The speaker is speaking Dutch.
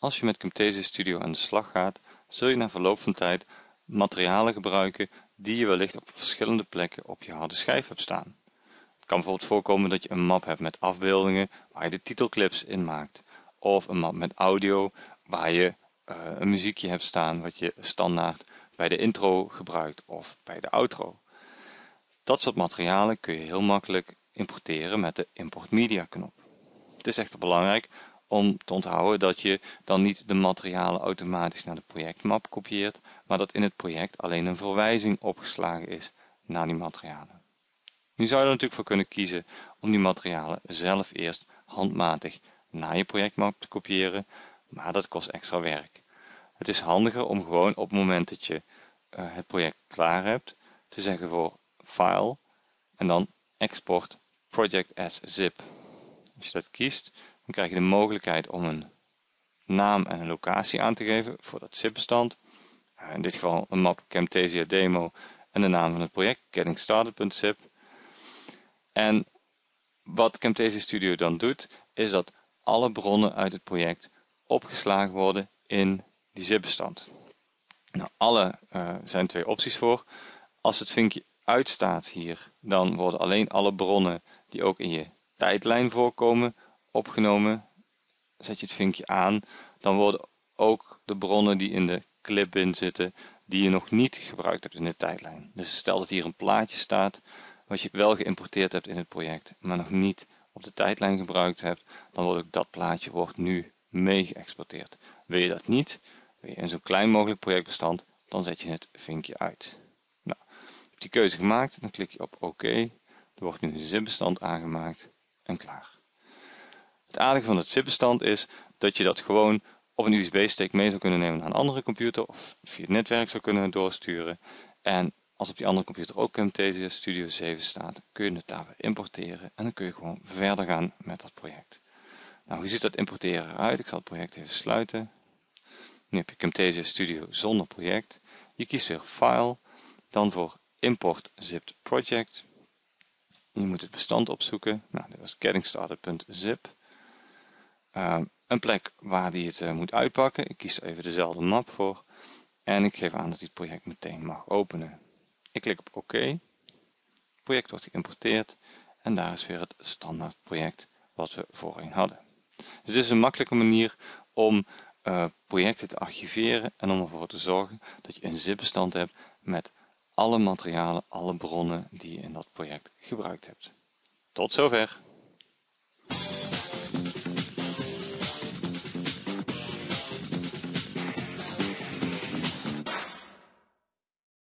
Als je met Camtasia Studio aan de slag gaat, zul je na verloop van tijd materialen gebruiken die je wellicht op verschillende plekken op je harde schijf hebt staan. Het kan bijvoorbeeld voorkomen dat je een map hebt met afbeeldingen waar je de titelclips in maakt, of een map met audio waar je uh, een muziekje hebt staan wat je standaard bij de intro gebruikt of bij de outro. Dat soort materialen kun je heel makkelijk importeren met de Import Media knop. Het is echter belangrijk om te onthouden dat je dan niet de materialen automatisch naar de projectmap kopieert, maar dat in het project alleen een verwijzing opgeslagen is naar die materialen. Nu zou je er natuurlijk voor kunnen kiezen om die materialen zelf eerst handmatig naar je projectmap te kopiëren, maar dat kost extra werk. Het is handiger om gewoon op het moment dat je uh, het project klaar hebt, te zeggen voor File en dan Export Project as zip. Als je dat kiest, dan krijg je de mogelijkheid om een naam en een locatie aan te geven voor dat zip-bestand. In dit geval een map Camtasia demo en de naam van het project, gettingstarted.zip. En wat Camtasia Studio dan doet, is dat alle bronnen uit het project opgeslagen worden in die zip-bestand. Nou, alle uh, zijn twee opties voor. Als het vinkje uitstaat hier, dan worden alleen alle bronnen die ook in je tijdlijn voorkomen opgenomen. Zet je het vinkje aan, dan worden ook de bronnen die in de clipbin zitten, die je nog niet gebruikt hebt in de tijdlijn. Dus stel dat hier een plaatje staat, wat je wel geïmporteerd hebt in het project, maar nog niet op de tijdlijn gebruikt hebt, dan wordt ook dat plaatje wordt nu mee geëxporteerd. Wil je dat niet, wil je in zo'n klein mogelijk projectbestand, dan zet je het vinkje uit. Nou, heb die keuze gemaakt, dan klik je op OK. Er wordt nu een zipbestand aangemaakt en klaar. Het aardige van het zipbestand is dat je dat gewoon op een USB-stick mee zou kunnen nemen naar een andere computer of via het netwerk zou kunnen doorsturen. En als op die andere computer ook Camtasia Studio 7 staat, kun je het daar importeren en dan kun je gewoon verder gaan met dat project. Nou, hoe ziet dat importeren eruit? Ik zal het project even sluiten. Nu heb je Camtasia Studio zonder project. Je kiest weer File, dan voor Import Zipped Project. Je moet het bestand opzoeken. Nou, dit was gettingstarted.zip. Uh, een plek waar die het uh, moet uitpakken. Ik kies even dezelfde map voor. En ik geef aan dat hij het project meteen mag openen. Ik klik op OK. Het project wordt geïmporteerd. En daar is weer het standaard project wat we voorheen hadden. Dus dit is een makkelijke manier om uh, projecten te archiveren en om ervoor te zorgen dat je een zip-bestand hebt met alle materialen, alle bronnen die je in dat project gebruikt hebt. Tot zover!